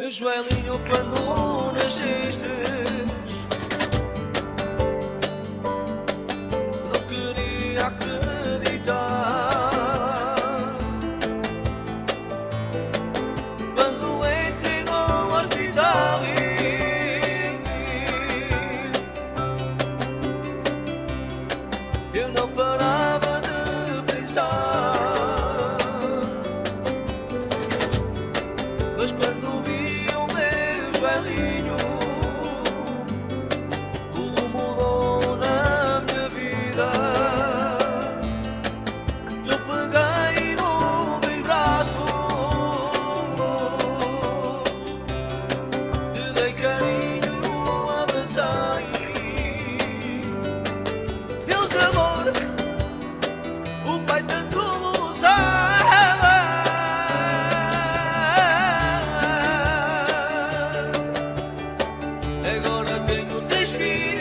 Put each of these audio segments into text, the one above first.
Joelinho, quando nasceste o pai tanto usava. Agora tenho três filhos.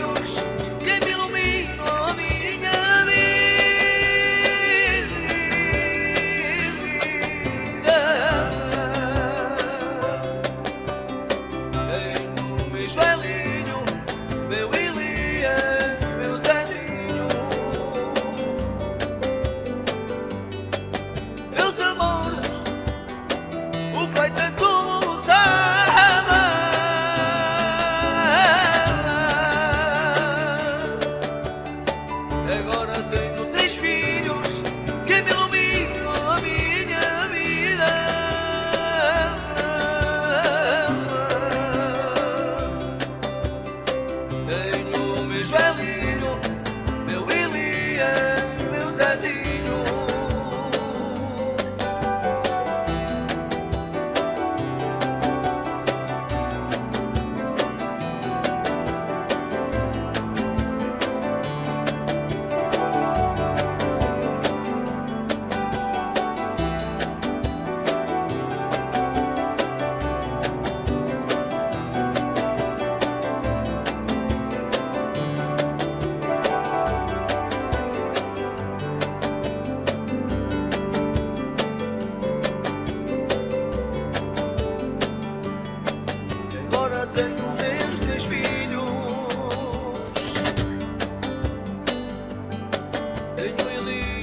Hey.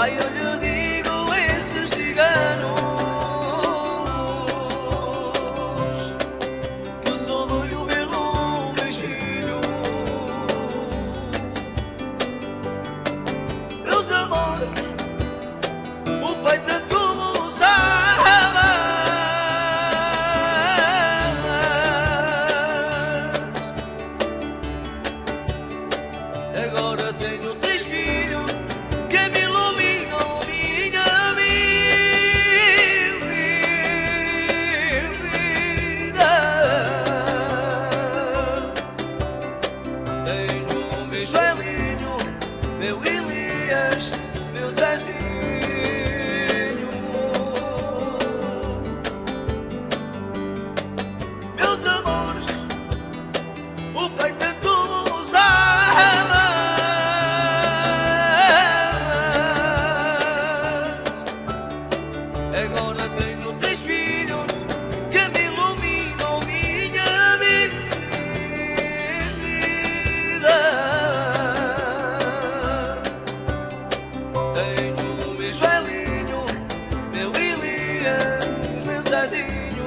Ay ölüm meu Elias, meu Zezinho. 心。